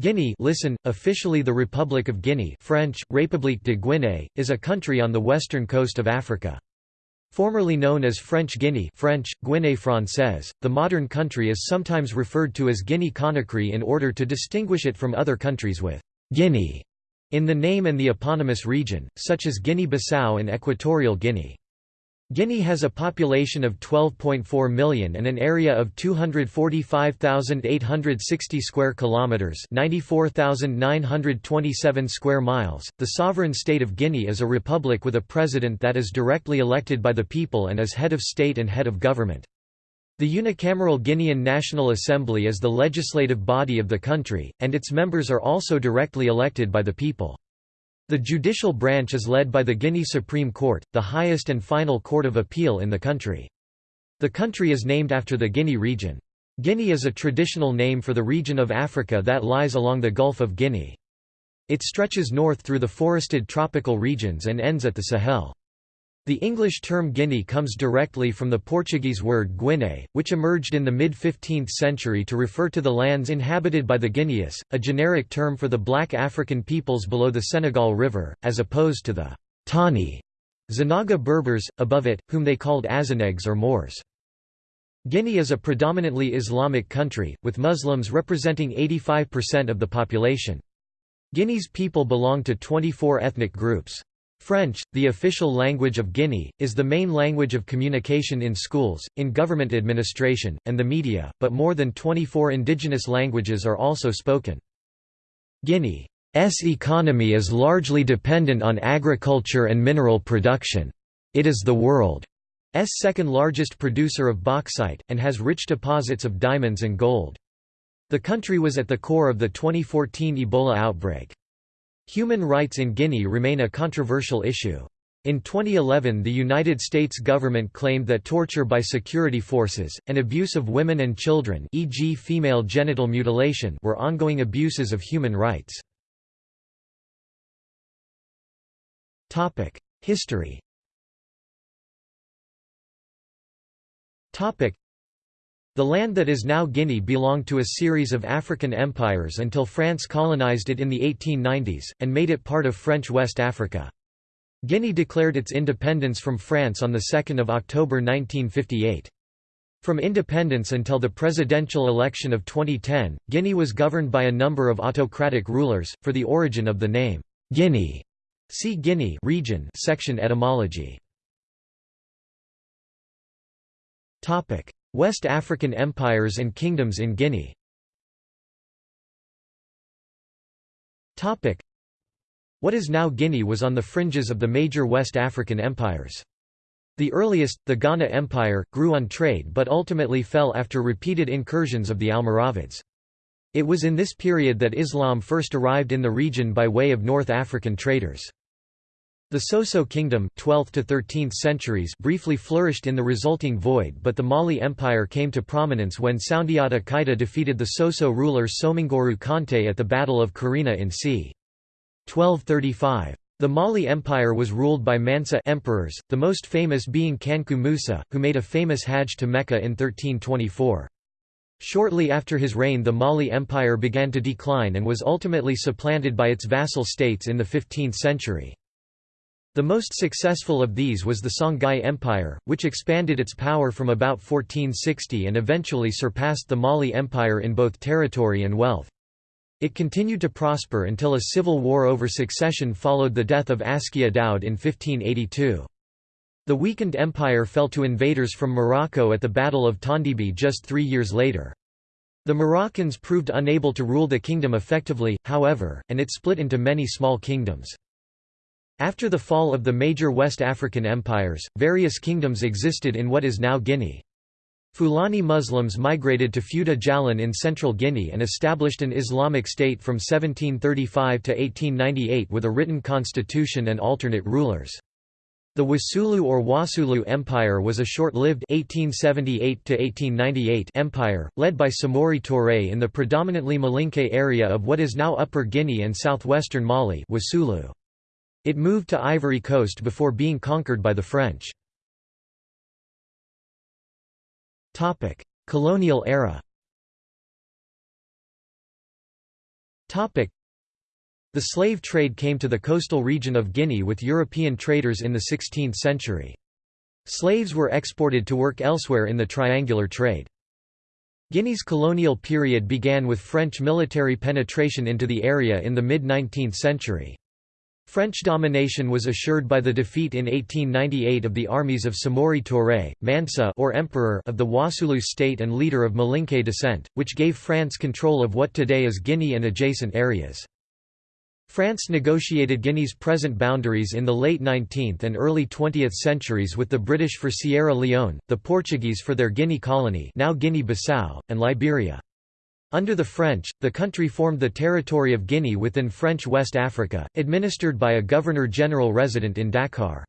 Guinea listen, officially the Republic of Guinea French, République de Guinée, is a country on the western coast of Africa. Formerly known as French Guinea French, Guinée Française, the modern country is sometimes referred to as Guinea-Conakry in order to distinguish it from other countries with «Guinea» in the name and the eponymous region, such as Guinea-Bissau and Equatorial Guinea. Guinea has a population of 12.4 million and an area of 245,860 square kilometers, 94,927 square miles. The sovereign state of Guinea is a republic with a president that is directly elected by the people and is head of state and head of government. The unicameral Guinean National Assembly is the legislative body of the country, and its members are also directly elected by the people. The judicial branch is led by the Guinea Supreme Court, the highest and final court of appeal in the country. The country is named after the Guinea region. Guinea is a traditional name for the region of Africa that lies along the Gulf of Guinea. It stretches north through the forested tropical regions and ends at the Sahel. The English term Guinea comes directly from the Portuguese word Guiné, which emerged in the mid-15th century to refer to the lands inhabited by the Guineas, a generic term for the black African peoples below the Senegal River, as opposed to the Tani Zenaga Berbers, above it, whom they called Azenegues or Moors. Guinea is a predominantly Islamic country, with Muslims representing 85% of the population. Guinea's people belong to 24 ethnic groups. French, the official language of Guinea, is the main language of communication in schools, in government administration, and the media, but more than 24 indigenous languages are also spoken. Guinea's economy is largely dependent on agriculture and mineral production. It is the world's second largest producer of bauxite, and has rich deposits of diamonds and gold. The country was at the core of the 2014 Ebola outbreak. Human rights in Guinea remain a controversial issue. In 2011 the United States government claimed that torture by security forces, and abuse of women and children e.g. female genital mutilation were ongoing abuses of human rights. History the land that is now Guinea belonged to a series of African empires until France colonized it in the 1890s, and made it part of French West Africa. Guinea declared its independence from France on 2 October 1958. From independence until the presidential election of 2010, Guinea was governed by a number of autocratic rulers. For the origin of the name, Guinea, see Guinea region section etymology. Topic: West African empires and kingdoms in Guinea What is now Guinea was on the fringes of the major West African empires. The earliest, the Ghana Empire, grew on trade but ultimately fell after repeated incursions of the Almoravids. It was in this period that Islam first arrived in the region by way of North African traders. The Soso kingdom 12th to 13th centuries briefly flourished in the resulting void but the Mali Empire came to prominence when Sundiata Keita defeated the Soso ruler Sumanguru Kante at the Battle of Kirina in c. 1235. The Mali Empire was ruled by Mansa emperors, the most famous being Kanku Musa, who made a famous Hajj to Mecca in 1324. Shortly after his reign the Mali Empire began to decline and was ultimately supplanted by its vassal states in the 15th century. The most successful of these was the Songhai Empire, which expanded its power from about 1460 and eventually surpassed the Mali Empire in both territory and wealth. It continued to prosper until a civil war over succession followed the death of Askia Daud in 1582. The weakened empire fell to invaders from Morocco at the Battle of Tondibi just three years later. The Moroccans proved unable to rule the kingdom effectively, however, and it split into many small kingdoms. After the fall of the major West African empires, various kingdoms existed in what is now Guinea. Fulani Muslims migrated to Fouta Djallon in central Guinea and established an Islamic state from 1735 to 1898 with a written constitution and alternate rulers. The Wasulu or Wasulu Empire was a short-lived empire, led by Samori Touré in the predominantly Malinke area of what is now Upper Guinea and southwestern Mali Wasulu. It moved to Ivory Coast before being conquered by the French. Colonial era The slave trade came to the coastal region of Guinea with European traders in the 16th century. Slaves were exported to work elsewhere in the triangular trade. Guinea's colonial period began with French military penetration into the area in the mid-19th century. French domination was assured by the defeat in 1898 of the armies of Samori Touré, Mansa or Emperor of the Wassoulou state and leader of Malinké descent, which gave France control of what today is Guinea and adjacent areas. France negotiated Guinea's present boundaries in the late 19th and early 20th centuries with the British for Sierra Leone, the Portuguese for their Guinea colony now Guinea-Bissau, and Liberia. Under the French, the country formed the territory of Guinea within French West Africa, administered by a governor-general resident in Dakar.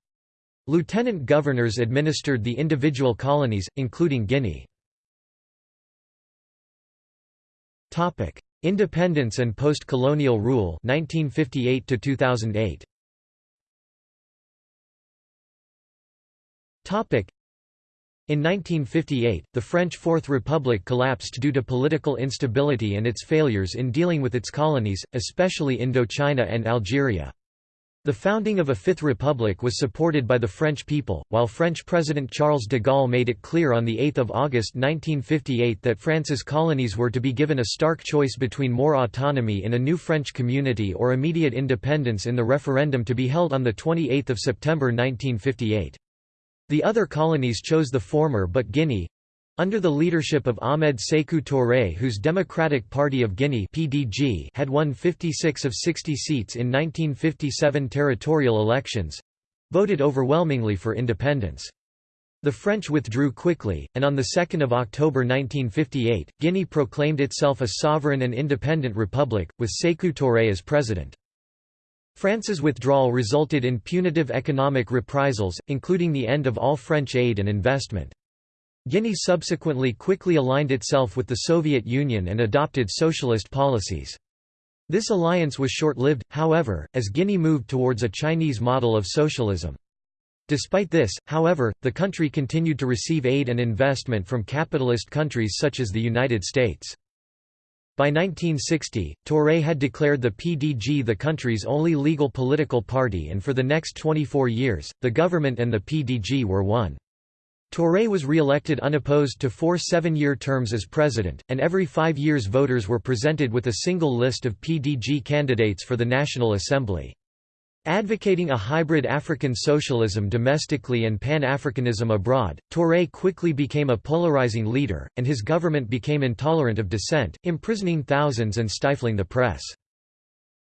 Lieutenant governors administered the individual colonies, including Guinea. Independence and post-colonial rule 1958 to 2008 Topic in 1958, the French Fourth Republic collapsed due to political instability and its failures in dealing with its colonies, especially Indochina and Algeria. The founding of a Fifth Republic was supported by the French people, while French President Charles de Gaulle made it clear on 8 August 1958 that France's colonies were to be given a stark choice between more autonomy in a new French community or immediate independence in the referendum to be held on 28 September 1958. The other colonies chose the former but Guinea, under the leadership of Ahmed Sékou Touré whose Democratic Party of Guinea PDG had won 56 of 60 seats in 1957 territorial elections—voted overwhelmingly for independence. The French withdrew quickly, and on 2 October 1958, Guinea proclaimed itself a sovereign and independent republic, with Sékou Touré as president. France's withdrawal resulted in punitive economic reprisals, including the end of all French aid and investment. Guinea subsequently quickly aligned itself with the Soviet Union and adopted socialist policies. This alliance was short-lived, however, as Guinea moved towards a Chinese model of socialism. Despite this, however, the country continued to receive aid and investment from capitalist countries such as the United States. By 1960, Touré had declared the PDG the country's only legal political party and for the next 24 years, the government and the PDG were one. Touré was re-elected unopposed to four seven-year terms as president, and every five years voters were presented with a single list of PDG candidates for the National Assembly. Advocating a hybrid African socialism domestically and Pan-Africanism abroad, Touré quickly became a polarizing leader, and his government became intolerant of dissent, imprisoning thousands and stifling the press.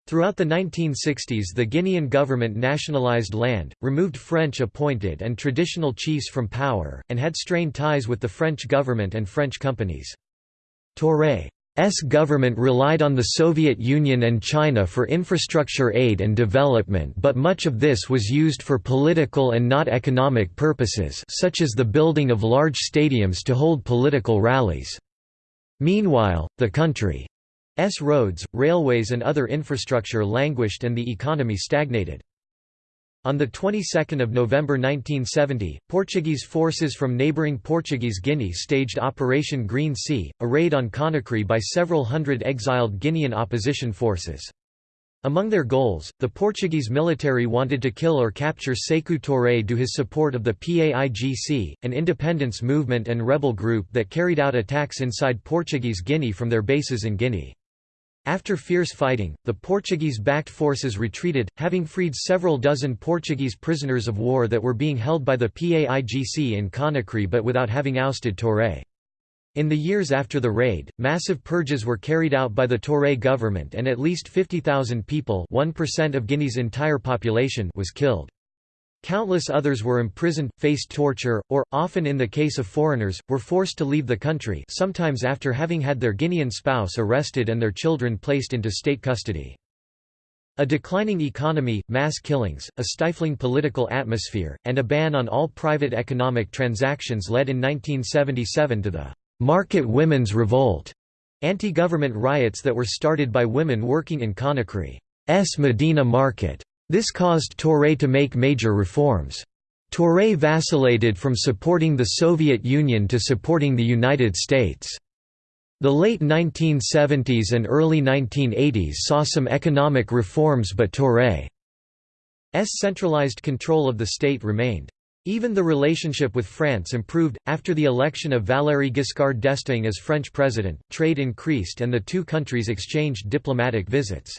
Throughout the 1960s the Guinean government nationalized land, removed French-appointed and traditional chiefs from power, and had strained ties with the French government and French companies. Touré's government relied on the Soviet Union and China for infrastructure aid and development but much of this was used for political and not economic purposes such as the building of large stadiums to hold political rallies. Meanwhile, the country S roads, railways and other infrastructure languished and the economy stagnated. On the 22nd of November 1970, Portuguese forces from neighbouring Portuguese Guinea staged Operation Green Sea, a raid on Conakry by several hundred exiled Guinean opposition forces. Among their goals, the Portuguese military wanted to kill or capture Sékou Touré due to his support of the PAIGC, an independence movement and rebel group that carried out attacks inside Portuguese Guinea from their bases in Guinea. After fierce fighting, the Portuguese-backed forces retreated, having freed several dozen Portuguese prisoners of war that were being held by the PAIGC in Conakry but without having ousted Touré. In the years after the raid, massive purges were carried out by the Touré government and at least 50,000 people 1% of Guinea's entire population was killed. Countless others were imprisoned, faced torture, or, often in the case of foreigners, were forced to leave the country sometimes after having had their Guinean spouse arrested and their children placed into state custody. A declining economy, mass killings, a stifling political atmosphere, and a ban on all private economic transactions led in 1977 to the «Market Women's Revolt», anti-government riots that were started by women working in Conakry's Medina Market. This caused Touré to make major reforms. Touré vacillated from supporting the Soviet Union to supporting the United States. The late 1970s and early 1980s saw some economic reforms but Touré's centralized control of the state remained. Even the relationship with France improved. After the election of Valéry Giscard d'Estaing as French president, trade increased and the two countries exchanged diplomatic visits.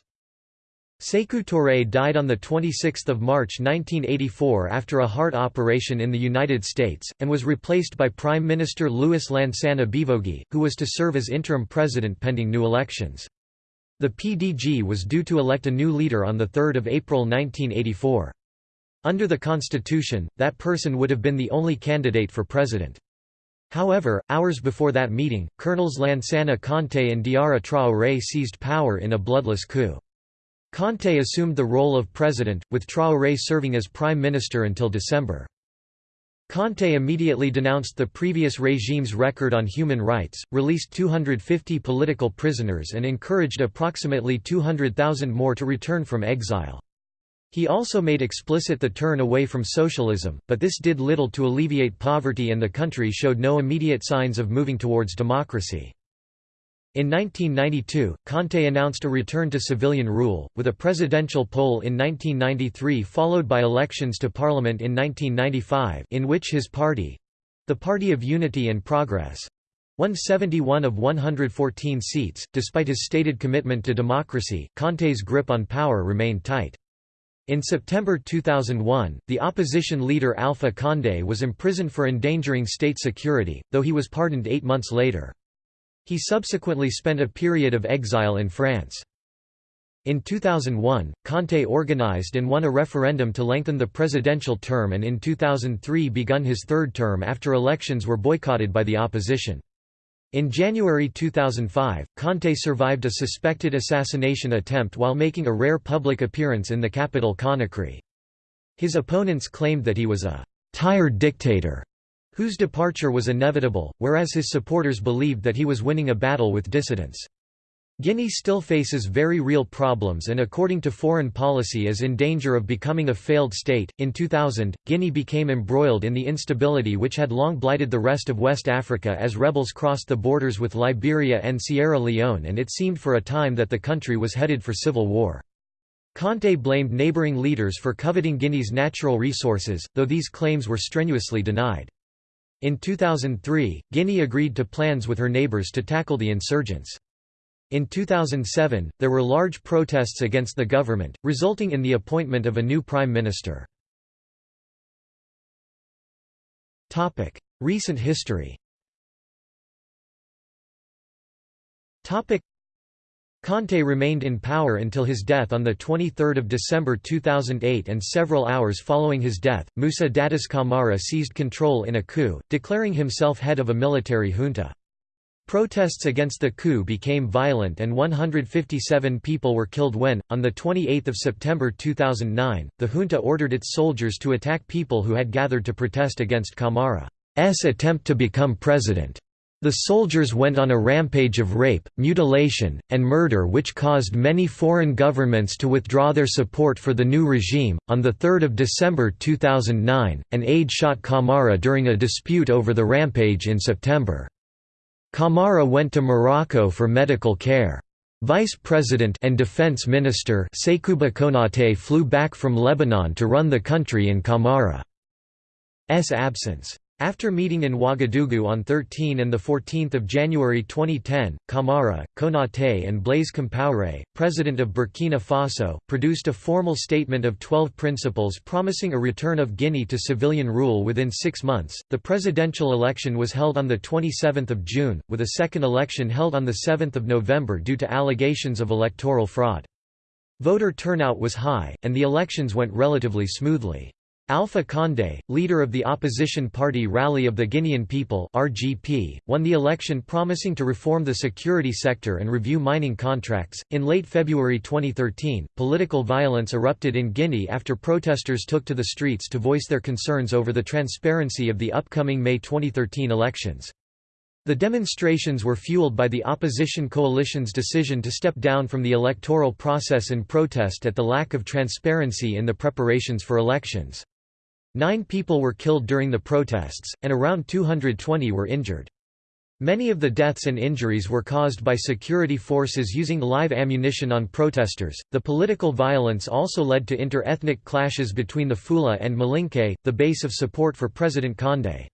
Sékou Touré died on 26 March 1984 after a heart operation in the United States, and was replaced by Prime Minister Louis Lansana Bivogui, who was to serve as interim president pending new elections. The PDG was due to elect a new leader on 3 April 1984. Under the constitution, that person would have been the only candidate for president. However, hours before that meeting, Colonels Lansana Conté and Diarra Traoré seized power in a bloodless coup. Conté assumed the role of president, with Traoré serving as prime minister until December. Conté immediately denounced the previous regime's record on human rights, released 250 political prisoners and encouraged approximately 200,000 more to return from exile. He also made explicit the turn away from socialism, but this did little to alleviate poverty and the country showed no immediate signs of moving towards democracy. In 1992, Conté announced a return to civilian rule, with a presidential poll in 1993 followed by elections to parliament in 1995 in which his party—the Party of Unity and Progress—won 71 of 114 seats. Despite his stated commitment to democracy, Conté's grip on power remained tight. In September 2001, the opposition leader Alpha Condé was imprisoned for endangering state security, though he was pardoned eight months later. He subsequently spent a period of exile in France. In 2001, Conté organized and won a referendum to lengthen the presidential term and in 2003 begun his third term after elections were boycotted by the opposition. In January 2005, Conté survived a suspected assassination attempt while making a rare public appearance in the capital Conakry. His opponents claimed that he was a «tired dictator» whose departure was inevitable, whereas his supporters believed that he was winning a battle with dissidents. Guinea still faces very real problems and according to foreign policy is in danger of becoming a failed state. In 2000, Guinea became embroiled in the instability which had long blighted the rest of West Africa as rebels crossed the borders with Liberia and Sierra Leone and it seemed for a time that the country was headed for civil war. Conté blamed neighboring leaders for coveting Guinea's natural resources, though these claims were strenuously denied. In 2003, Guinea agreed to plans with her neighbors to tackle the insurgents. In 2007, there were large protests against the government, resulting in the appointment of a new prime minister. Recent history Conté remained in power until his death on 23 December 2008 and several hours following his death, Moussa Dadis Camara seized control in a coup, declaring himself head of a military junta. Protests against the coup became violent and 157 people were killed when, on 28 September 2009, the junta ordered its soldiers to attack people who had gathered to protest against Camara's attempt to become president. The soldiers went on a rampage of rape, mutilation, and murder which caused many foreign governments to withdraw their support for the new regime. On 3 December 2009, an aide shot Camara during a dispute over the rampage in September. Camara went to Morocco for medical care. Vice President and Defense Minister Sekouba Konaté flew back from Lebanon to run the country in Camara's absence. After meeting in Ouagadougou on 13 and 14 January 2010, Camara, Konaté and Blaise Compaoré, president of Burkina Faso, produced a formal statement of 12 principles promising a return of Guinea to civilian rule within six months. The presidential election was held on 27 June, with a second election held on 7 November due to allegations of electoral fraud. Voter turnout was high, and the elections went relatively smoothly. Alpha Condé, leader of the opposition party Rally of the Guinean People (RPG), won the election promising to reform the security sector and review mining contracts. In late February 2013, political violence erupted in Guinea after protesters took to the streets to voice their concerns over the transparency of the upcoming May 2013 elections. The demonstrations were fueled by the opposition coalition's decision to step down from the electoral process in protest at the lack of transparency in the preparations for elections. Nine people were killed during the protests, and around 220 were injured. Many of the deaths and injuries were caused by security forces using live ammunition on protesters. The political violence also led to inter-ethnic clashes between the Fula and Malinke, the base of support for President Condé.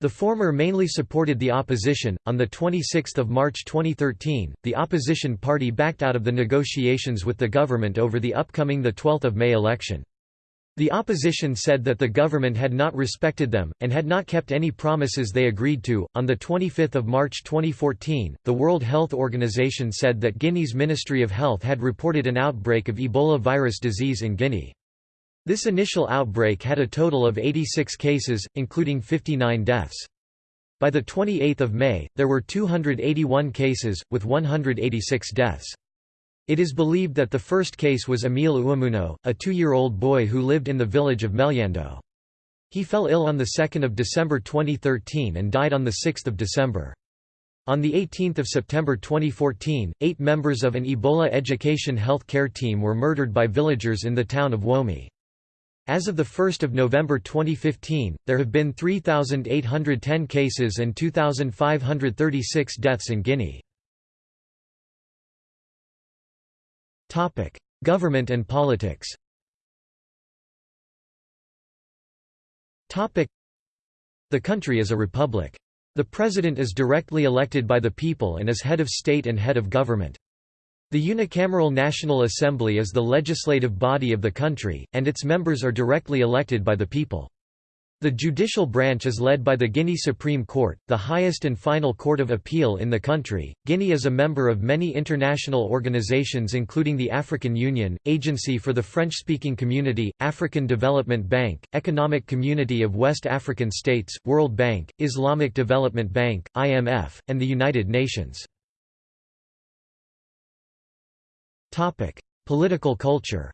The former mainly supported the opposition. On the 26th of March 2013, the opposition party backed out of the negotiations with the government over the upcoming the 12th of May election. The opposition said that the government had not respected them, and had not kept any promises they agreed to. On 25 March 2014, the World Health Organization said that Guinea's Ministry of Health had reported an outbreak of Ebola virus disease in Guinea. This initial outbreak had a total of 86 cases, including 59 deaths. By 28 May, there were 281 cases, with 186 deaths. It is believed that the first case was Emile Ouamouno, a two-year-old boy who lived in the village of Meliandou. He fell ill on 2 December 2013 and died on 6 December. On 18 September 2014, eight members of an Ebola education health care team were murdered by villagers in the town of Womi. As of 1 November 2015, there have been 3,810 cases and 2,536 deaths in Guinea. Topic: Government and politics. Topic: The country is a republic. The president is directly elected by the people and is head of state and head of government. The unicameral National Assembly is the legislative body of the country, and its members are directly elected by the people. The judicial branch is led by the Guinea Supreme Court, the highest and final court of appeal in the country. Guinea is a member of many international organizations including the African Union, Agency for the French-speaking Community, African Development Bank, Economic Community of West African States, World Bank, Islamic Development Bank, IMF, and the United Nations. Topic: Political culture.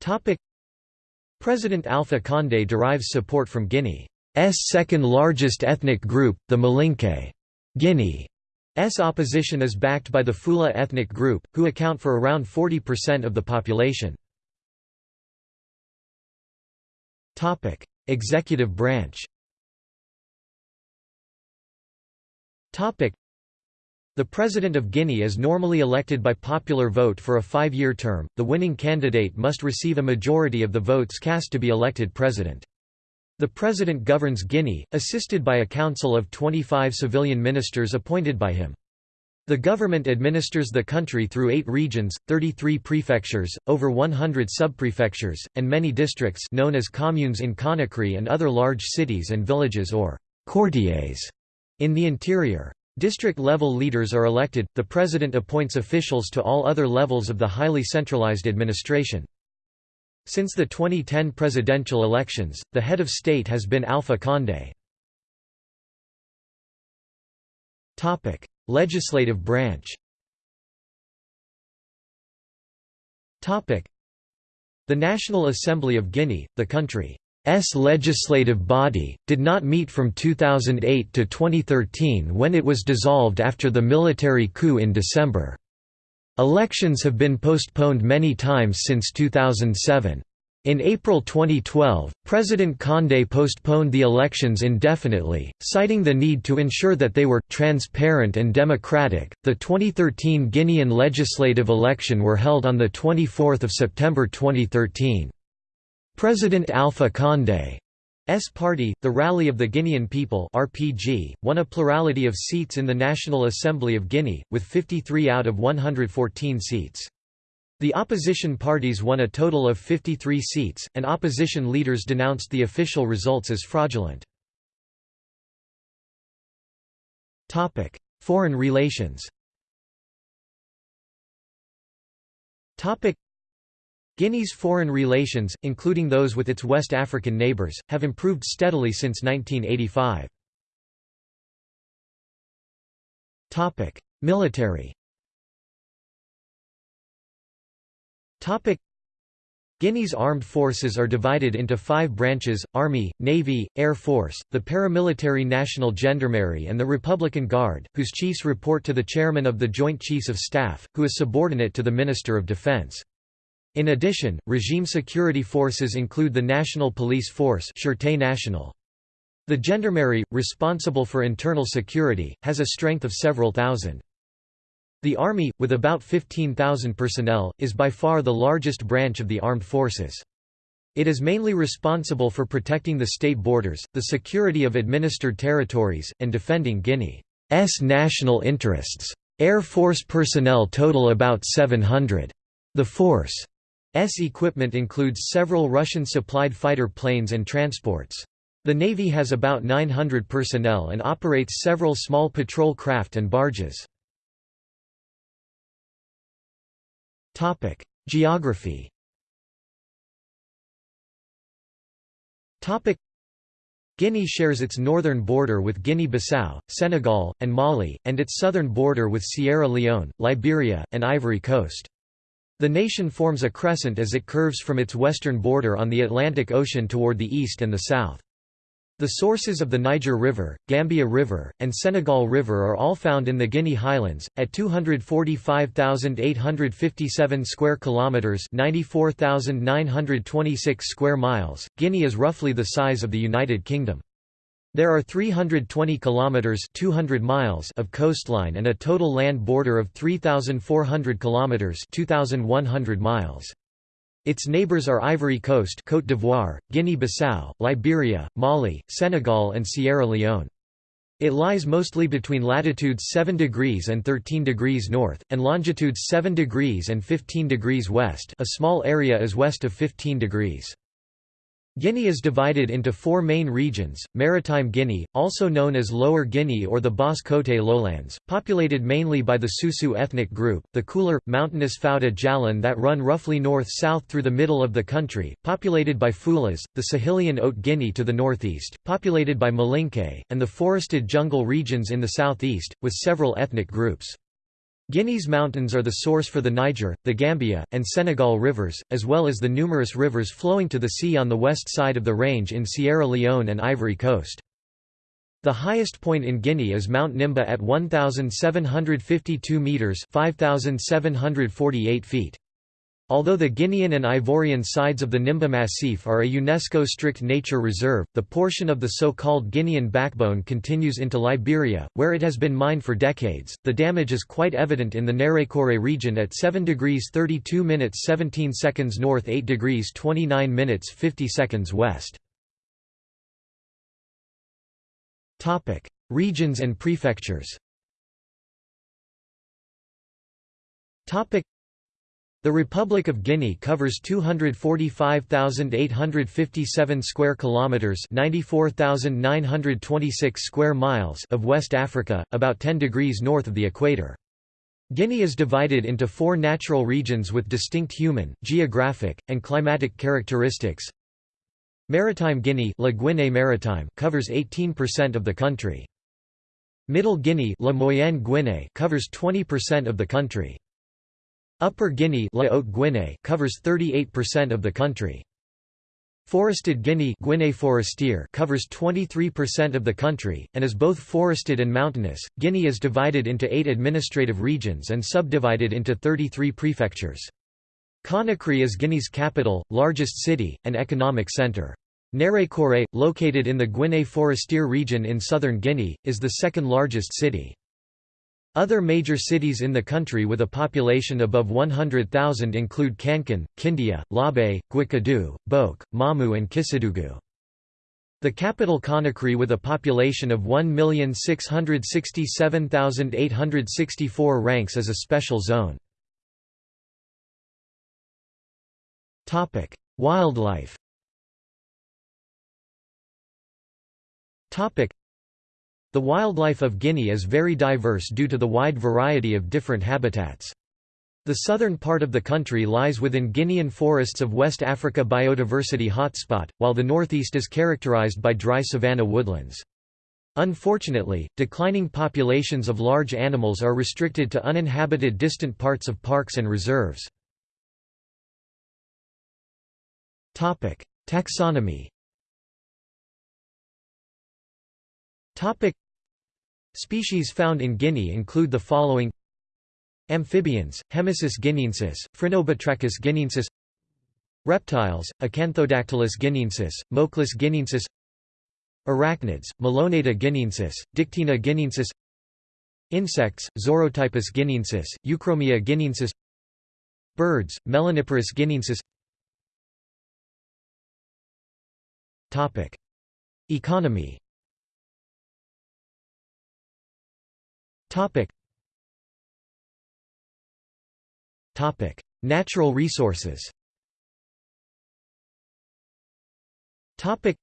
Topic President Alpha Condé derives support from Guinea's second largest ethnic group, the Malinke. Guinea's opposition is backed by the Fula ethnic group, who account for around 40% of the population. Executive branch the President of Guinea is normally elected by popular vote for a five-year term, the winning candidate must receive a majority of the votes cast to be elected president. The president governs Guinea, assisted by a council of 25 civilian ministers appointed by him. The government administers the country through eight regions, 33 prefectures, over 100 subprefectures, and many districts known as communes in Conakry and other large cities and villages or «quartiers» in the interior. District-level leaders are elected, the president appoints officials to all other levels of the highly centralized administration. Since the 2010 presidential elections, the head of state has been Alpha Condé. Legislative branch The National Assembly of Guinea, the country S legislative body, did not meet from 2008 to 2013 when it was dissolved after the military coup in December. Elections have been postponed many times since 2007. In April 2012, President Condé postponed the elections indefinitely, citing the need to ensure that they were transparent and democratic. The 2013 Guinean legislative election were held on the 24th of September 2013. President Alpha Condé's party, the Rally of the Guinean People RPG, won a plurality of seats in the National Assembly of Guinea, with 53 out of 114 seats. The opposition parties won a total of 53 seats, and opposition leaders denounced the official results as fraudulent. Foreign relations Guinea's foreign relations, including those with its West African neighbours, have improved steadily since 1985. Military Guinea's armed forces are divided into five branches, Army, Navy, Air Force, the paramilitary National Gendarmerie and the Republican Guard, whose chiefs report to the chairman of the Joint Chiefs of Staff, who is subordinate to the Minister of Defense. In addition, regime security forces include the National Police Force. The gendarmerie, responsible for internal security, has a strength of several thousand. The Army, with about 15,000 personnel, is by far the largest branch of the armed forces. It is mainly responsible for protecting the state borders, the security of administered territories, and defending Guinea's national interests. Air Force personnel total about 700. The force's equipment includes several Russian-supplied fighter planes and transports. The Navy has about 900 personnel and operates several small patrol craft and barges. Geography Guinea shares its northern border with Guinea-Bissau, Senegal, and Mali, and its southern border with Sierra Leone, Liberia, and Ivory Coast. The nation forms a crescent as it curves from its western border on the Atlantic Ocean toward the east and the south. The sources of the Niger River, Gambia River, and Senegal River are all found in the Guinea Highlands at 245,857 square kilometers, 94,926 square miles. Guinea is roughly the size of the United Kingdom. There are 320 kilometers 200 miles of coastline and a total land border of 3400 kilometers 2100 miles. Its neighbors are Ivory Coast Côte d'Ivoire, Guinea-Bissau, Liberia, Mali, Senegal and Sierra Leone. It lies mostly between latitudes 7 degrees and 13 degrees north, and longitudes 7 degrees and 15 degrees west a small area is west of 15 degrees. Guinea is divided into four main regions, Maritime Guinea, also known as Lower Guinea or the Basse-Côte lowlands, populated mainly by the Susu ethnic group, the cooler, mountainous Fouta Djallon that run roughly north-south through the middle of the country, populated by Foulas, the Sahelian Haute Guinea to the northeast, populated by Malinké, and the forested jungle regions in the southeast, with several ethnic groups. Guinea's mountains are the source for the Niger, the Gambia, and Senegal rivers, as well as the numerous rivers flowing to the sea on the west side of the range in Sierra Leone and Ivory Coast. The highest point in Guinea is Mount Nimba at 1,752 metres 5,748 feet. Although the Guinean and Ivorian sides of the Nimba Massif are a UNESCO strict nature reserve, the portion of the so-called Guinean backbone continues into Liberia, where it has been mined for decades. The damage is quite evident in the Nzérékoré region at 7 degrees 32 minutes 17 seconds north 8 degrees 29 minutes 50 seconds west. Topic: Regions and prefectures. Topic: the Republic of Guinea covers 245,857 square kilometers, 94,926 square miles of West Africa, about 10 degrees north of the equator. Guinea is divided into four natural regions with distinct human, geographic, and climatic characteristics. Maritime Guinea La Guinée Maritime covers 18% of the country. Middle Guinea La Moyenne Guinée covers 20% of the country. Upper Guinea, covers 38% of the country. Forested Guinea covers 23% of the country, and is both forested and mountainous. Guinea is divided into eight administrative regions and subdivided into 33 prefectures. Conakry is Guinea's capital, largest city, and economic centre. Nzérékoré, located in the Guinea Forestier region in southern Guinea, is the second largest city. Other major cities in the country with a population above 100,000 include Kankan, Kindia, Labe, Guéckédou, Boke, Mamou and Kissidougou. The capital Conakry with a population of 1,667,864 ranks as a special zone. Wildlife the wildlife of Guinea is very diverse due to the wide variety of different habitats. The southern part of the country lies within Guinean forests of West Africa biodiversity hotspot, while the northeast is characterized by dry savanna woodlands. Unfortunately, declining populations of large animals are restricted to uninhabited distant parts of parks and reserves. Taxonomy Topic. Species found in Guinea include the following. Amphibians, Hemisus guineensis, Phrynobatrachus guineensis. Reptiles, Acanthodactylus guineensis, Mochlus guineensis. Arachnids, Meloneta guineensis, Dictyna guineensis. Insects, Zorotypus guineensis, Euchromia guineensis. Birds, Melaniparus guineensis. Economy Natural resources Topic.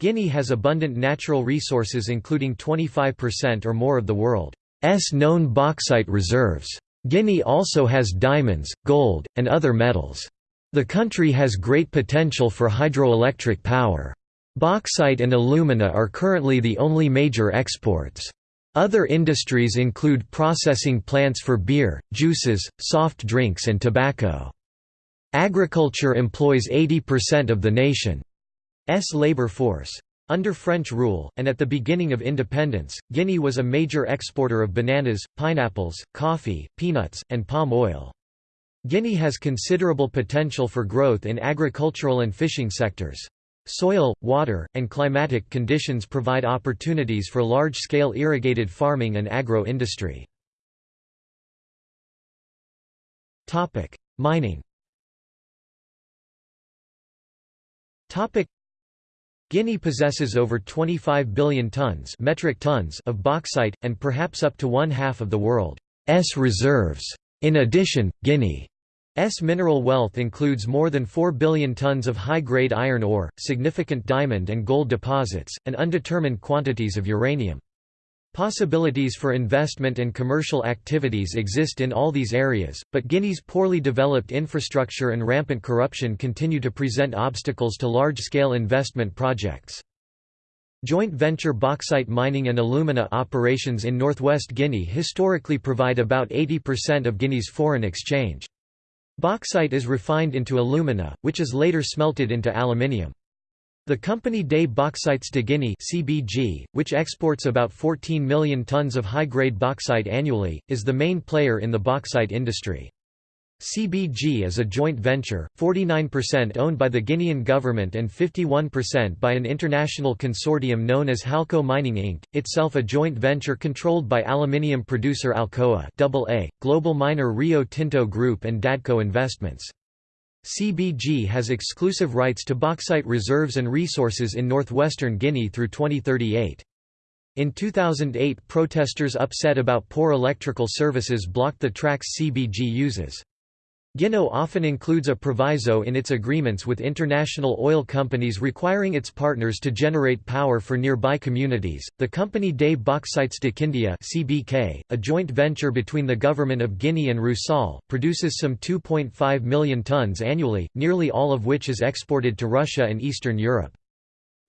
Guinea has abundant natural resources including 25% or more of the world's known bauxite reserves. Guinea also has diamonds, gold, and other metals. The country has great potential for hydroelectric power. Bauxite and alumina are currently the only major exports. Other industries include processing plants for beer, juices, soft drinks and tobacco. Agriculture employs 80% of the nation's labor force. Under French rule, and at the beginning of independence, Guinea was a major exporter of bananas, pineapples, coffee, peanuts, and palm oil. Guinea has considerable potential for growth in agricultural and fishing sectors. Soil, water, and climatic conditions provide opportunities for large-scale irrigated farming and agro-industry. Mining Guinea possesses over 25 billion tons, metric tons of bauxite, and perhaps up to one-half of the world's reserves. In addition, Guinea S mineral wealth includes more than 4 billion tons of high-grade iron ore, significant diamond and gold deposits, and undetermined quantities of uranium. Possibilities for investment and commercial activities exist in all these areas, but Guinea's poorly developed infrastructure and rampant corruption continue to present obstacles to large-scale investment projects. Joint venture bauxite mining and alumina operations in northwest Guinea historically provide about 80% of Guinea's foreign exchange. Bauxite is refined into alumina, which is later smelted into aluminium. The company des Bauxites de Guinée (CBG), which exports about 14 million tons of high-grade bauxite annually, is the main player in the bauxite industry. CBG is a joint venture, 49% owned by the Guinean government and 51% by an international consortium known as Halco Mining Inc., itself a joint venture controlled by aluminium producer Alcoa AA, global miner Rio Tinto Group and Dadco Investments. CBG has exclusive rights to bauxite reserves and resources in northwestern Guinea through 2038. In 2008 protesters upset about poor electrical services blocked the tracks CBG uses. Guinea often includes a proviso in its agreements with international oil companies requiring its partners to generate power for nearby communities. The company des Bauxites de Kindia (CBK), a joint venture between the government of Guinea and Rusal, produces some 2.5 million tons annually, nearly all of which is exported to Russia and Eastern Europe.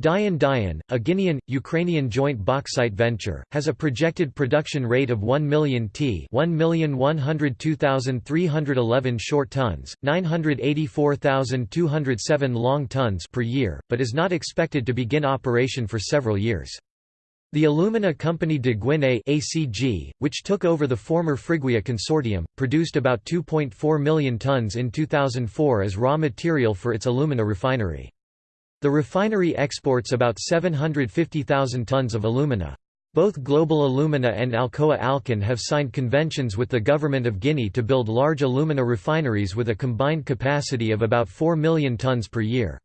Dian Dian, a Guinean, Ukrainian joint bauxite venture, has a projected production rate of 1 million t 1,102,311 short tons, 984,207 long tons per year, but is not expected to begin operation for several years. The Alumina Company de Guinée ACG, which took over the former Friguia consortium, produced about 2.4 million tons in 2004 as raw material for its alumina refinery. The refinery exports about 750,000 tons of alumina. Both Global Alumina and Alcoa Alcan have signed conventions with the Government of Guinea to build large alumina refineries with a combined capacity of about 4 million tons per year.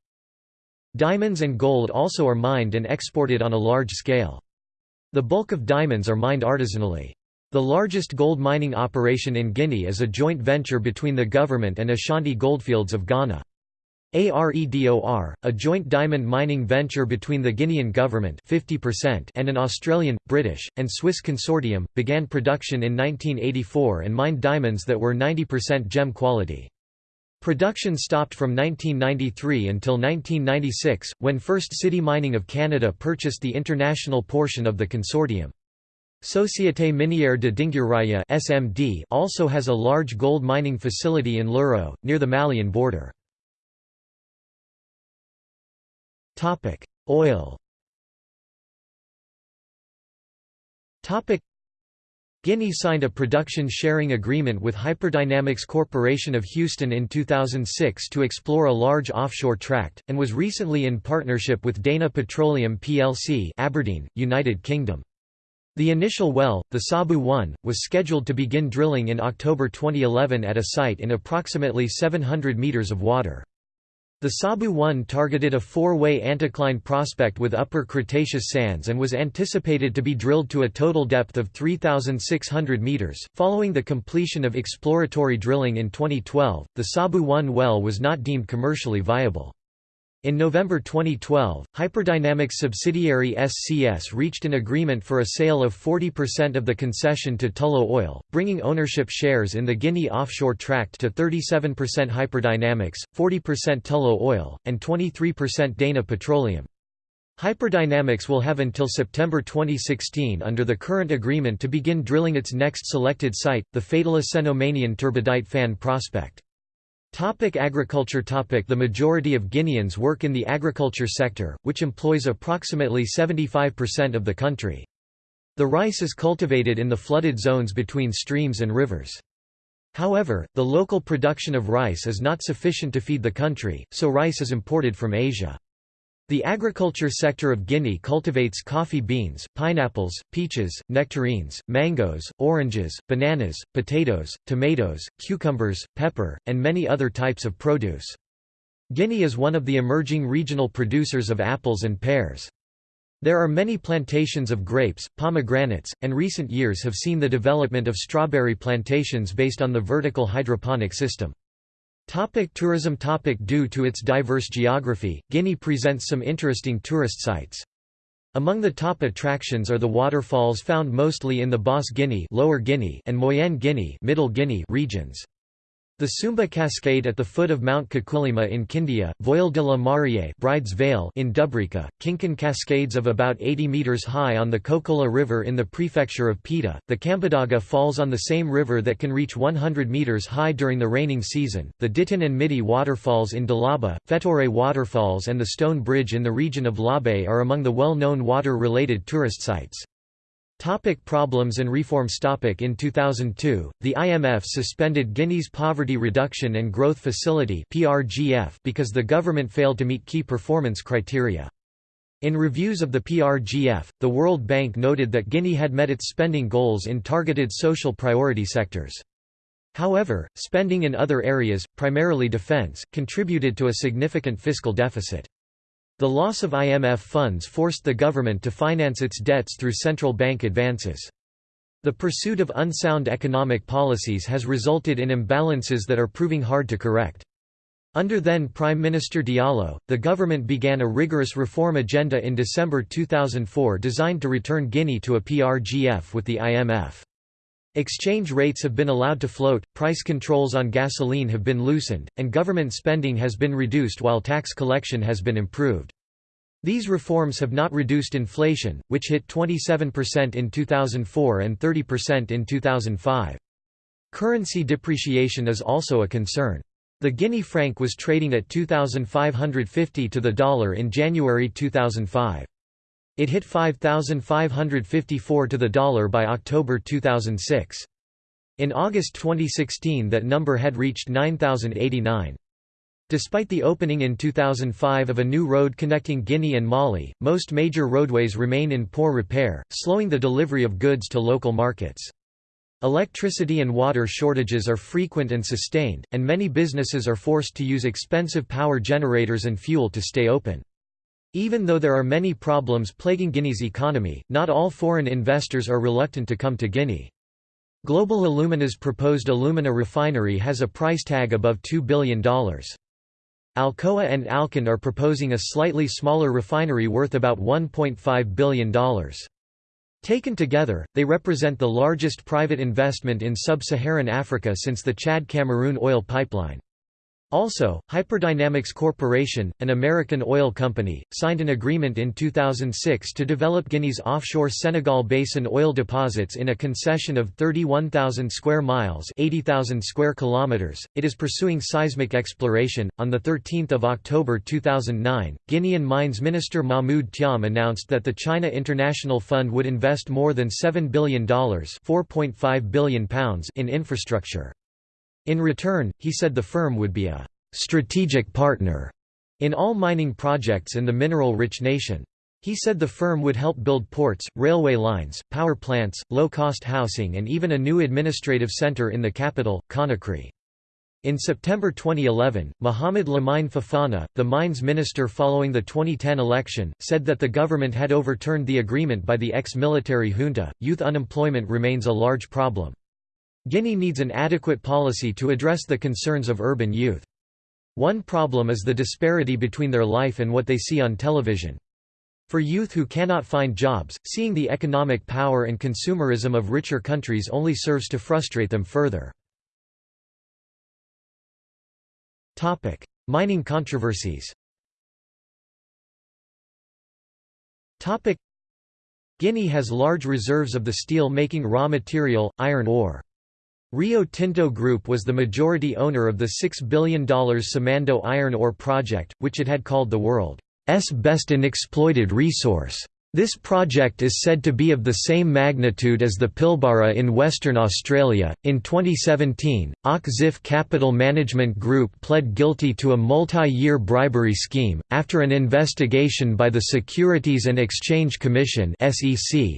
Diamonds and gold also are mined and exported on a large scale. The bulk of diamonds are mined artisanally. The largest gold mining operation in Guinea is a joint venture between the government and Ashanti Goldfields of Ghana. AREDOR, a joint diamond mining venture between the Guinean government 50% and an Australian, British, and Swiss consortium, began production in 1984 and mined diamonds that were 90% gem quality. Production stopped from 1993 until 1996, when First City Mining of Canada purchased the international portion of the consortium. Société Minière de Dinguiraye (SMD) also has a large gold mining facility in Luro, near the Malian border. Topic: Oil. Topic: Guinea signed a production sharing agreement with Hyperdynamics Corporation of Houston in 2006 to explore a large offshore tract, and was recently in partnership with Dana Petroleum plc Aberdeen, United Kingdom. The initial well, the Sabu-1, was scheduled to begin drilling in October 2011 at a site in approximately 700 metres of water. The Sabu-1 targeted a four-way anticline prospect with Upper Cretaceous sands and was anticipated to be drilled to a total depth of 3,600 meters. Following the completion of exploratory drilling in 2012, the Sabu-1 well was not deemed commercially viable. In November 2012, Hyperdynamics subsidiary SCS reached an agreement for a sale of 40% of the concession to Tullow Oil, bringing ownership shares in the Guinea offshore tract to 37% Hyperdynamics, 40% Tullow Oil, and 23% Dana Petroleum. Hyperdynamics will have until September 2016 under the current agreement to begin drilling its next selected site, the Fatala Cenomanian turbidite fan prospect. Topic agriculture topic The majority of Guineans work in the agriculture sector, which employs approximately 75% of the country. The rice is cultivated in the flooded zones between streams and rivers. However, the local production of rice is not sufficient to feed the country, so rice is imported from Asia. The agriculture sector of Guinea cultivates coffee beans, pineapples, peaches, nectarines, mangoes, oranges, bananas, potatoes, tomatoes, cucumbers, pepper, and many other types of produce. Guinea is one of the emerging regional producers of apples and pears. There are many plantations of grapes, pomegranates, and recent years have seen the development of strawberry plantations based on the vertical hydroponic system. Topic tourism topic Due to its diverse geography, Guinea presents some interesting tourist sites. Among the top attractions are the waterfalls found mostly in the Basse Guinea, Lower Guinea and Moyenne Guinea, Middle Guinea regions. The Sumba Cascade at the foot of Mount Kakoulima in Kindia, Voile de la Mariée Bride's Veil in Dubréka, Kinkon Cascades of about 80 metres high on the Kokoulo River in the prefecture of Pita, the Kambadaga Falls on the same river that can reach 100 metres high during the raining season, the Ditin and Midi waterfalls in Dalaba, Fetore waterfalls and the Stone Bridge in the region of Labe are among the well-known water-related tourist sites. Topic problems and reforms topic In 2002, the IMF suspended Guinea's Poverty Reduction and Growth Facility because the government failed to meet key performance criteria. In reviews of the PRGF, the World Bank noted that Guinea had met its spending goals in targeted social priority sectors. However, spending in other areas, primarily defense, contributed to a significant fiscal deficit. The loss of IMF funds forced the government to finance its debts through central bank advances. The pursuit of unsound economic policies has resulted in imbalances that are proving hard to correct. Under then Prime Minister Diallo, the government began a rigorous reform agenda in December 2004 designed to return Guinea to a PRGF with the IMF. Exchange rates have been allowed to float, price controls on gasoline have been loosened, and government spending has been reduced while tax collection has been improved. These reforms have not reduced inflation, which hit 27% in 2004 and 30% in 2005. Currency depreciation is also a concern. The Guinea franc was trading at 2,550 to the dollar in January 2005. It hit 5,554 to the dollar by October 2006. In August 2016 that number had reached 9,089. Despite the opening in 2005 of a new road connecting Guinea and Mali, most major roadways remain in poor repair, slowing the delivery of goods to local markets. Electricity and water shortages are frequent and sustained, and many businesses are forced to use expensive power generators and fuel to stay open. Even though there are many problems plaguing Guinea's economy, not all foreign investors are reluctant to come to Guinea. Global Alumina's proposed alumina refinery has a price tag above $2 billion. Alcoa and Alcan are proposing a slightly smaller refinery worth about $1.5 billion. Taken together, they represent the largest private investment in sub-Saharan Africa since the Chad-Cameroon oil pipeline. Also, Hyperdynamics Corporation, an American oil company, signed an agreement in 2006 to develop Guinea's offshore Senegal Basin oil deposits in a concession of 31,000 square miles (80,000 square kilometers). It is pursuing seismic exploration. On the 13th of October 2009, Guinean Mines Minister Mahmoud Thiam announced that the China International Fund would invest more than $7 billion (4.5 billion pounds) in infrastructure. In return, he said the firm would be a «strategic partner» in all mining projects in the mineral-rich nation. He said the firm would help build ports, railway lines, power plants, low-cost housing and even a new administrative centre in the capital, Conakry. In September 2011, Mohamed Lamine Fofana, the mines minister following the 2010 election, said that the government had overturned the agreement by the ex-military junta. Youth unemployment remains a large problem. Guinea needs an adequate policy to address the concerns of urban youth. One problem is the disparity between their life and what they see on television. For youth who cannot find jobs, seeing the economic power and consumerism of richer countries only serves to frustrate them further. Topic: Mining controversies Topic: Guinea has large reserves of the steel-making raw material, iron ore. Rio Tinto Group was the majority owner of the $6 billion Simandou iron ore project, which it had called the world's best unexploited resource. This project is said to be of the same magnitude as the Pilbara in Western Australia. In 2017, Och-Ziff Capital Management Group pled guilty to a multi year bribery scheme, after an investigation by the Securities and Exchange Commission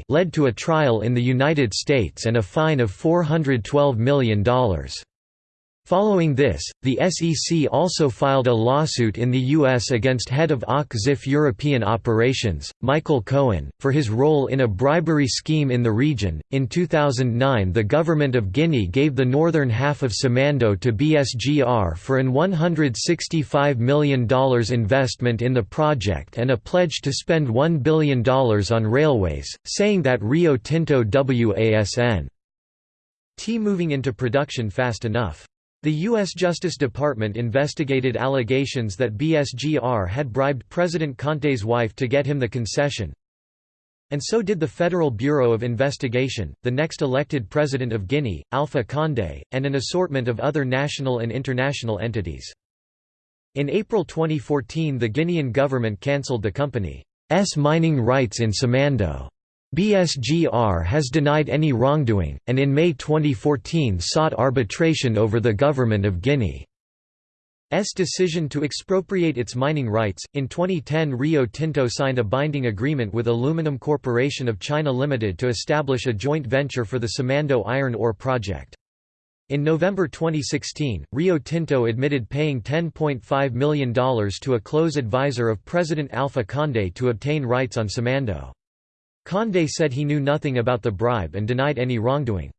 led to a trial in the United States and a fine of $412 million. Following this, the SEC also filed a lawsuit in the U.S. against head of Och-Ziff European Operations, Michael Cohen, for his role in a bribery scheme in the region. In 2009, the government of Guinea gave the northern half of Simandou to BSGR for an $165 million investment in the project and a pledge to spend $1 billion on railways, saying that Rio Tinto WASN T moving into production fast enough. The U.S. Justice Department investigated allegations that BSGR had bribed President Conté's wife to get him the concession. And so did the Federal Bureau of Investigation, the next elected president of Guinea, Alpha Condé, and an assortment of other national and international entities. In April 2014 the Guinean government cancelled the company's mining rights in Simandou. BSGR has denied any wrongdoing, and in May 2014 sought arbitration over the Government of Guinea's decision to expropriate its mining rights. In 2010, Rio Tinto signed a binding agreement with Aluminum Corporation of China Limited to establish a joint venture for the Simandou iron ore project. In November 2016, Rio Tinto admitted paying $10.5 million to a close advisor of President Alpha Condé to obtain rights on Simandou. Condé said he knew nothing about the bribe and denied any wrongdoing.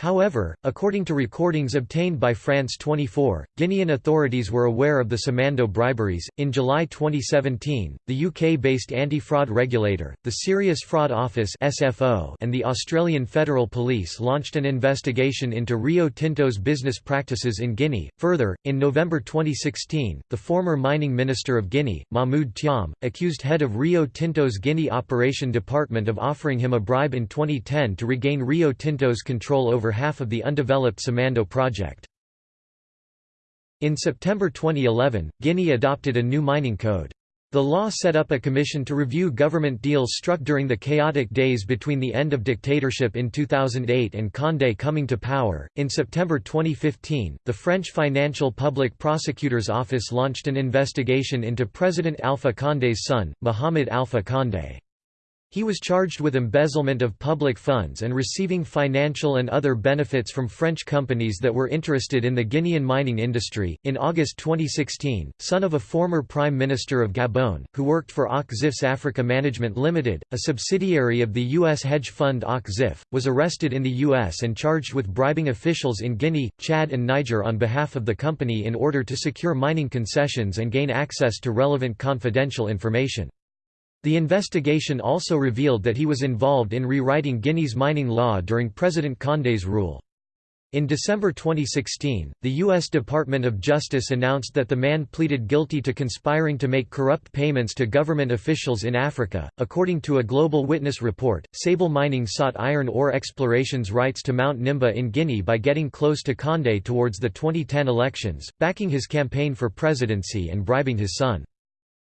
However, according to recordings obtained by France 24, Guinean authorities were aware of the Simandou briberies. In July 2017, the UK-based anti-fraud regulator, the Serious Fraud Office and the Australian Federal Police launched an investigation into Rio Tinto's business practices in Guinea. Further, in November 2016, the former mining minister of Guinea, Mahmoud Thiam, accused head of Rio Tinto's Guinea Operation Department of offering him a bribe in 2010 to regain Rio Tinto's control over half of the undeveloped Simandou project. In September 2011, Guinea adopted a new mining code. The law set up a commission to review government deals struck during the chaotic days between the end of dictatorship in 2008 and Condé coming to power. In September 2015, the French Financial Public Prosecutor's Office launched an investigation into President Alpha Condé's son, Mohamed Alpha Condé. He was charged with embezzlement of public funds and receiving financial and other benefits from French companies that were interested in the Guinean mining industry. In August 2016, son of a former Prime Minister of Gabon, who worked for Och-Ziff's Africa Management Limited, a subsidiary of the U.S. hedge fund Och-Ziff, was arrested in the U.S. and charged with bribing officials in Guinea, Chad, and Niger on behalf of the company in order to secure mining concessions and gain access to relevant confidential information. The investigation also revealed that he was involved in rewriting Guinea's mining law during President Condé's rule. In December 2016, the U.S. Department of Justice announced that the man pleaded guilty to conspiring to make corrupt payments to government officials in Africa. According to a Global Witness report, Sable Mining sought iron ore exploration's rights to Mount Nimba in Guinea by getting close to Condé towards the 2010 elections, backing his campaign for presidency and bribing his son.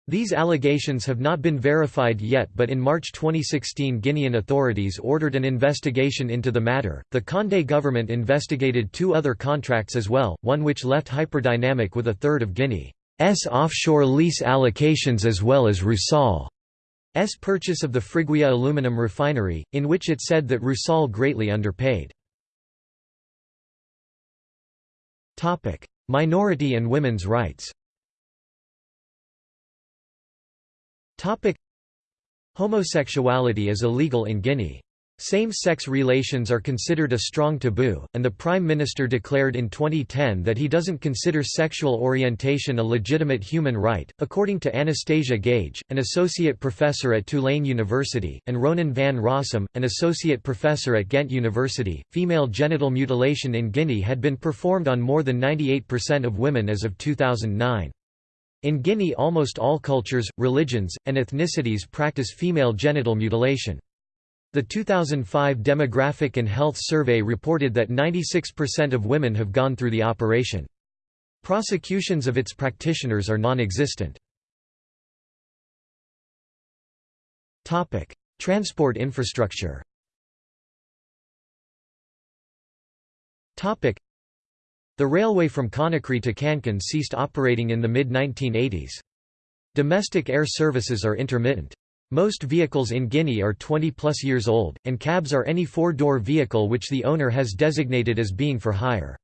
These allegations have not been verified yet, but in March 2016, Guinean authorities ordered an investigation into the matter. The Condé government investigated two other contracts as well, one which left Hyperdynamic with a third of Guinea's offshore lease allocations as well as Rusal's purchase of the Friguia aluminum refinery, in which it said that Rusal greatly underpaid. Minority and women's rights Homosexuality is illegal in Guinea. Same-sex relations are considered a strong taboo, and the Prime Minister declared in 2010 that he doesn't consider sexual orientation a legitimate human right. According to Anastasia Gage, an associate professor at Tulane University, and Ronan van Rossem, an associate professor at Ghent University, female genital mutilation in Guinea had been performed on more than 98% of women as of 2009. In Guinea almost all cultures, religions, and ethnicities practice female genital mutilation. The 2005 Demographic and Health Survey reported that 96% of women have gone through the operation. Prosecutions of its practitioners are non-existent. Transport infrastructure the railway from Conakry to Kankan ceased operating in the mid-1980s. Domestic air services are intermittent. Most vehicles in Guinea are 20-plus years old, and cabs are any four-door vehicle which the owner has designated as being for hire.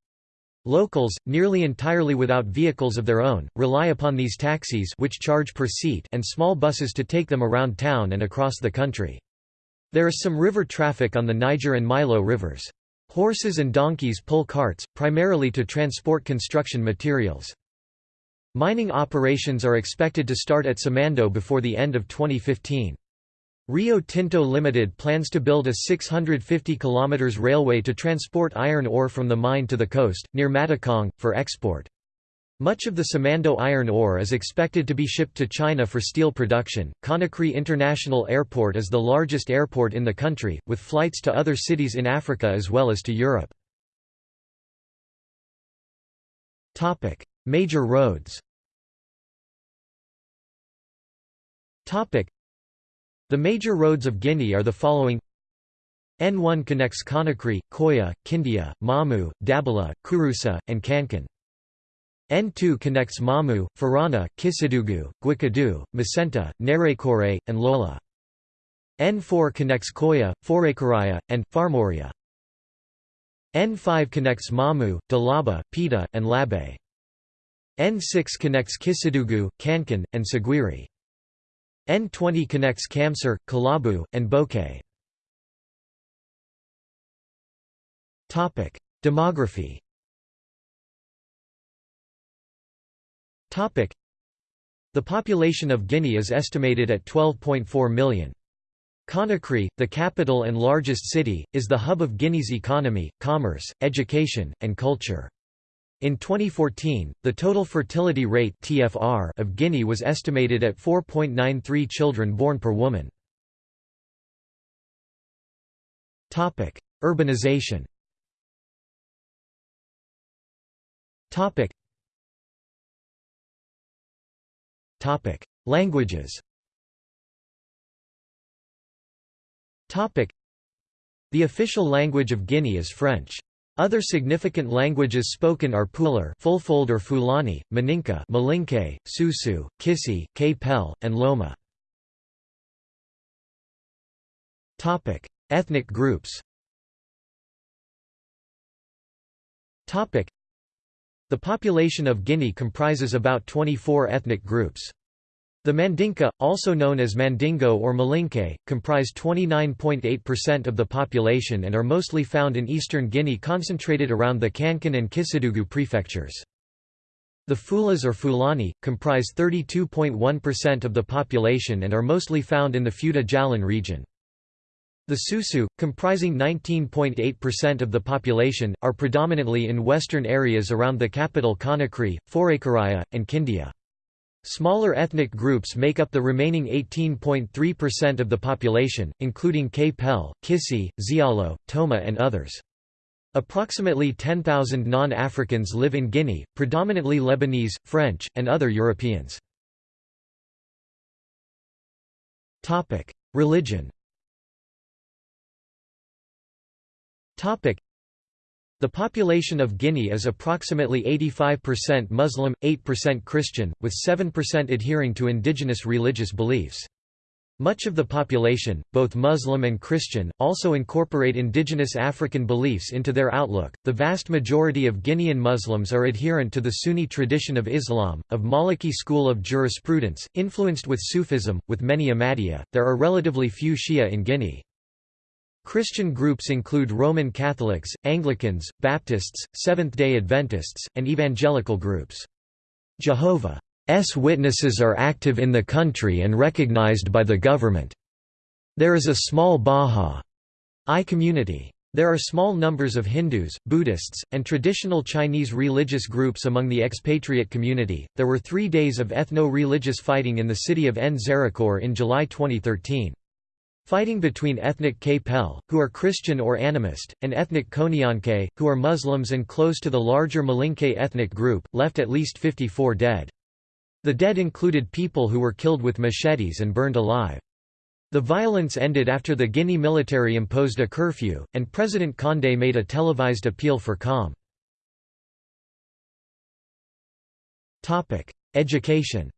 Locals, nearly entirely without vehicles of their own, rely upon these taxis which charge per seat and small buses to take them around town and across the country. There is some river traffic on the Niger and Milo rivers. Horses and donkeys pull carts, primarily to transport construction materials. Mining operations are expected to start at Simandou before the end of 2015. Rio Tinto Limited plans to build a 650 km railway to transport iron ore from the mine to the coast, near Matakong, for export. Much of the Simandou iron ore is expected to be shipped to China for steel production. Conakry International Airport is the largest airport in the country, with flights to other cities in Africa as well as to Europe. Topic: Major roads. Topic: The major roads of Guinea are the following: N1 connects Conakry, Coyah, Kindia, Mamou, Dabola, Kouroussa, and Kankan. N2 connects Mamou, Faranah, Kissidougou, Guéckédou, Macenta, Nzérékoré, and Lola. N4 connects Coyah, Forécariah, and Farmoréah. N5 connects Mamou, Dalaba, Pita, and Labe. N6 connects Kissidougou, Kankan, and Siguiri. N20 connects Kamsar, Kolaboui, and Boké. Demography The population of Guinea is estimated at 12.4 million. Conakry, the capital and largest city, is the hub of Guinea's economy, commerce, education, and culture. In 2014, the total fertility rate (TFR) of Guinea was estimated at 4.93 children born per woman. Urbanization. Languages. The official language of Guinea is French. Other significant languages spoken are Pular Fulfulde or Fulani, Maninka Malinke, Susu, Kissi, Kpelle, and Loma. Ethnic groups. The population of Guinea comprises about 24 ethnic groups. The Mandinka, also known as Mandingo or Malinke, comprise 29.8% of the population and are mostly found in eastern Guinea concentrated around the Kankan and Kissidougou prefectures. The Fulas or Fulani, comprise 32.1% of the population and are mostly found in the Fouta Djallon region. The Susu, comprising 19.8% of the population, are predominantly in western areas around the capital Conakry, Forécariah, and Kindia. Smaller ethnic groups make up the remaining 18.3% of the population, including Kpelle, Kissi, Zialo, Toma and others. Approximately 10,000 non-Africans live in Guinea, predominantly Lebanese, French, and other Europeans. Religion the population of Guinea is approximately 85% Muslim, 8% Christian, with 7% adhering to indigenous religious beliefs. Much of the population, both Muslim and Christian, also incorporate indigenous African beliefs into their outlook. The vast majority of Guinean Muslims are adherent to the Sunni tradition of Islam, of Maliki school of jurisprudence, influenced with Sufism, with many Ahmadiyya. There are relatively few Shia in Guinea. Christian groups include Roman Catholics, Anglicans, Baptists, Seventh-day Adventists, and evangelical groups. Jehovah's Witnesses are active in the country and recognized by the government. There is a small Bahá'í community. There are small numbers of Hindus, Buddhists, and traditional Chinese religious groups among the expatriate community. There were three days of ethno religious fighting in the city of Nzérékoré in July 2013. Fighting between ethnic Kpelle, who are Christian or animist, and ethnic Konianke, who are Muslims and close to the larger Malinke ethnic group, left at least 54 dead. The dead included people who were killed with machetes and burned alive. The violence ended after the Guinea military imposed a curfew, and President Condé made a televised appeal for calm. Education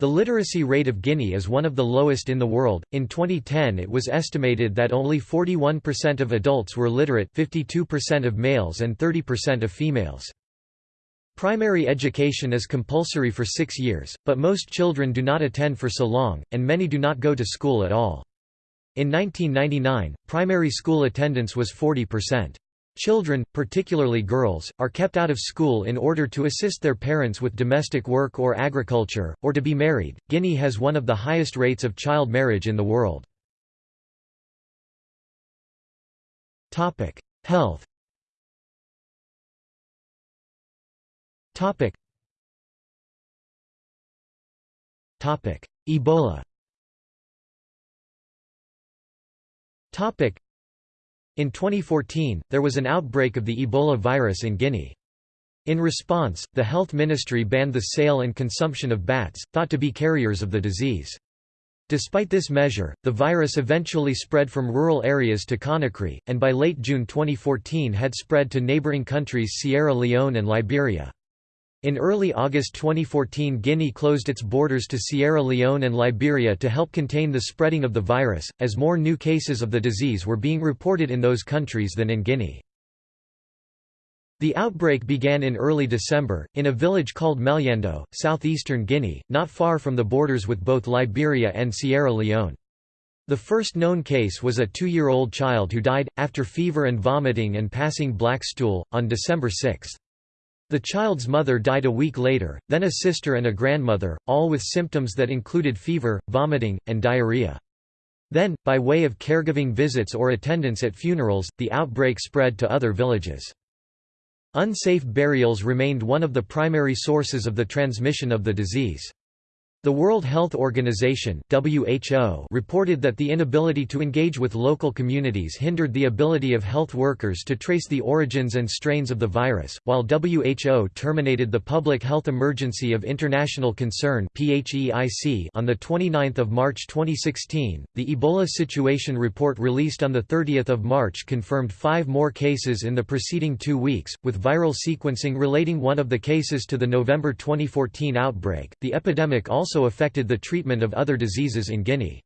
the literacy rate of Guinea is one of the lowest in the world. In 2010, it was estimated that only 41% of adults were literate, 52% of males and 30% of females. Primary education is compulsory for 6 years, but most children do not attend for so long, and many do not go to school at all. In 1999, primary school attendance was 40%. Children, particularly girls, are kept out of school in order to assist their parents with domestic work or agriculture, or to be married. Guinea has one of the highest rates of child marriage in the world. Topic: Health. Topic. Topic: Ebola. Topic: in 2014, there was an outbreak of the Ebola virus in Guinea. In response, the health ministry banned the sale and consumption of bats, thought to be carriers of the disease. Despite this measure, the virus eventually spread from rural areas to Conakry, and by late June 2014 had spread to neighboring countries Sierra Leone and Liberia. In early August 2014 Guinea closed its borders to Sierra Leone and Liberia to help contain the spreading of the virus, as more new cases of the disease were being reported in those countries than in Guinea. The outbreak began in early December, in a village called Meliandou, southeastern Guinea, not far from the borders with both Liberia and Sierra Leone. The first known case was a two-year-old child who died, after fever and vomiting and passing black stool, on December 6. The child's mother died a week later, then a sister and a grandmother, all with symptoms that included fever, vomiting, and diarrhea. Then, by way of caregiving visits or attendance at funerals, the outbreak spread to other villages. Unsafe burials remained one of the primary sources of the transmission of the disease. The World Health Organization (WHO) reported that the inability to engage with local communities hindered the ability of health workers to trace the origins and strains of the virus. While WHO terminated the public health emergency of international concern (PHEIC) on the 29th of March 2016, the Ebola situation report released on the 30th of March confirmed 5 more cases in the preceding 2 weeks, with viral sequencing relating one of the cases to the November 2014 outbreak. The epidemic also also affected the treatment of other diseases in Guinea.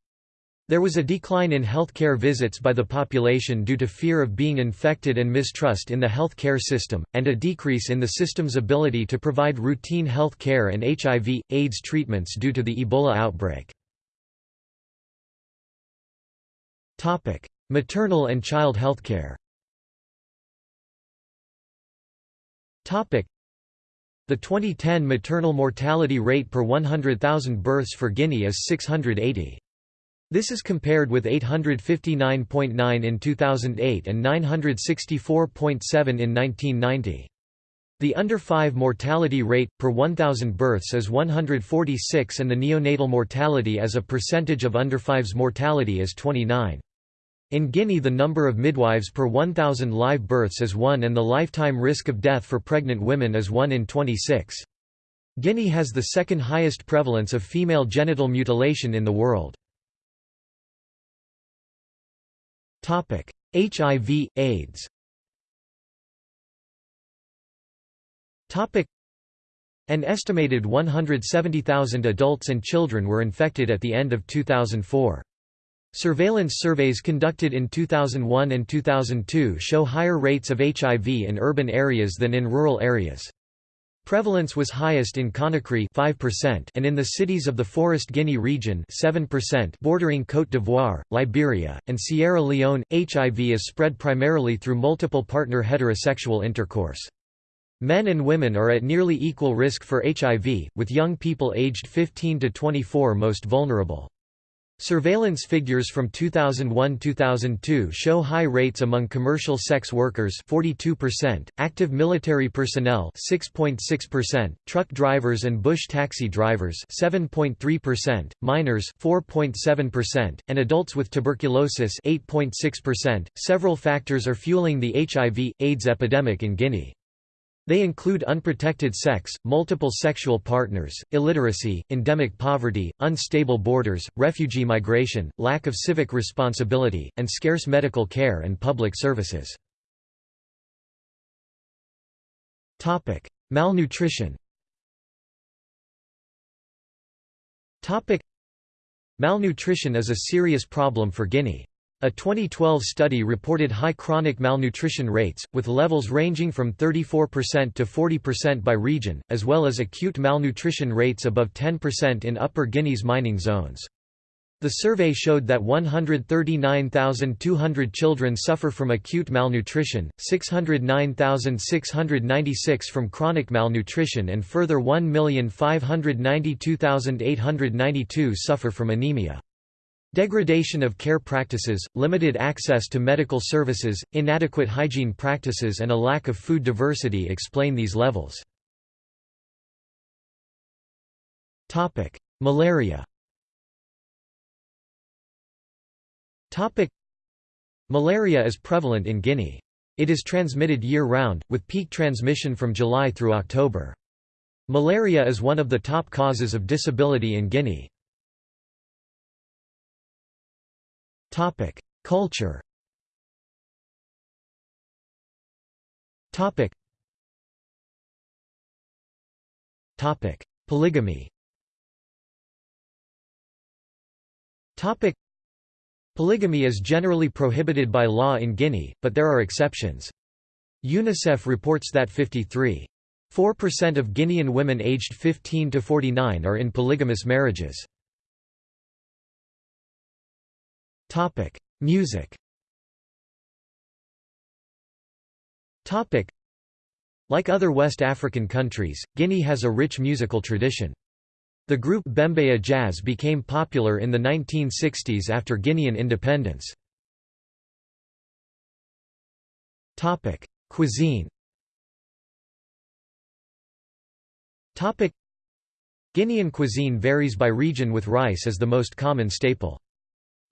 There was a decline in healthcare visits by the population due to fear of being infected and mistrust in the health care system, and a decrease in the system's ability to provide routine health care and HIV, AIDS treatments due to the Ebola outbreak. Maternal and child healthcare The 2010 maternal mortality rate per 100,000 births for Guinea is 680. This is compared with 859.9 in 2008 and 964.7 in 1990. The under 5 mortality rate, per 1,000 births is 146 and the neonatal mortality as a percentage of under 5's mortality is 29. In Guinea the number of midwives per 1,000 live births is 1 and the lifetime risk of death for pregnant women is 1 in 26. Guinea has the second highest prevalence of female genital mutilation in the world. HIV, AIDS An estimated 170,000 adults and children were infected at the end of 2004. Surveillance surveys conducted in 2001 and 2002 show higher rates of HIV in urban areas than in rural areas. Prevalence was highest in Conakry 5% and in the cities of the Forest Guinea region 7% bordering Côte d'Ivoire, Liberia, and Sierra Leone. HIV is spread primarily through multiple partner heterosexual intercourse. Men and women are at nearly equal risk for HIV, with young people aged 15 to 24 most vulnerable. Surveillance figures from 2001–2002 show high rates among commercial sex workers 42%, active military personnel 6.6%, truck drivers and bush taxi drivers 7.3%, minors 4.7%, and adults with tuberculosis 8.6%. Several factors are fueling the HIV AIDS epidemic in Guinea. They include unprotected sex, multiple sexual partners, illiteracy, endemic poverty, unstable borders, refugee migration, lack of civic responsibility, and scarce medical care and public services. Malnutrition Malnutrition is a serious problem for Guinea. A 2012 study reported high chronic malnutrition rates, with levels ranging from 34% to 40% by region, as well as acute malnutrition rates above 10% in Upper Guinea's mining zones. The survey showed that 139,200 children suffer from acute malnutrition, 609,696 from chronic malnutrition and further 1,592,892 suffer from anemia. Degradation of care practices, limited access to medical services, inadequate hygiene practices and a lack of food diversity explain these levels. Malaria Malaria is prevalent in Guinea. It is transmitted year-round, with peak transmission from July through October. Malaria is one of the top causes of disability in Guinea. Culture. Topic. Topic: Polygamy. Topic: Polygamy is generally prohibited by law in Guinea, but there are exceptions. UNICEF reports that 53.4% of Guinean women aged 15 to 49 are in polygamous marriages. Topic: Music. Topic: Like other West African countries, Guinea has a rich musical tradition. The group Bembeya Jazz became popular in the 1960s after Guinean independence. Topic: Cuisine. Topic: Guinean cuisine varies by region with rice as the most common staple.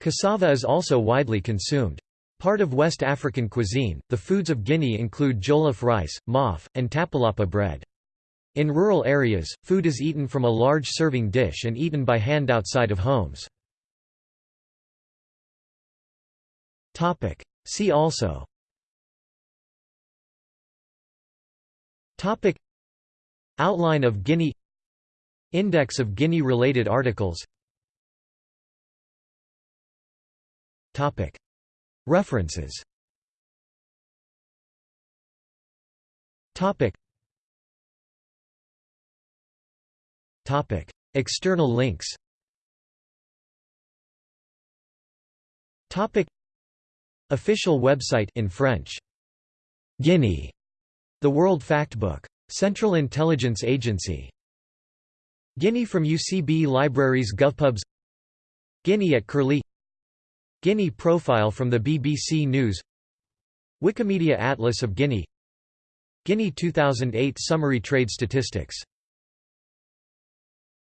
Cassava is also widely consumed. Part of West African cuisine, the foods of Guinea include jollof rice, maafe, and tapalapa bread. In rural areas, food is eaten from a large serving dish and eaten by hand outside of homes. See also Outline of Guinea Index of Guinea-related articles References. External links. Official website in French. Guinea. The World Factbook. Central Intelligence Agency. Guinea from UCB Libraries GovPubs. Guinea at Curlie Guinea profile from the BBC News. Wikimedia Atlas of Guinea. Guinea 2008 Summary Trade Statistics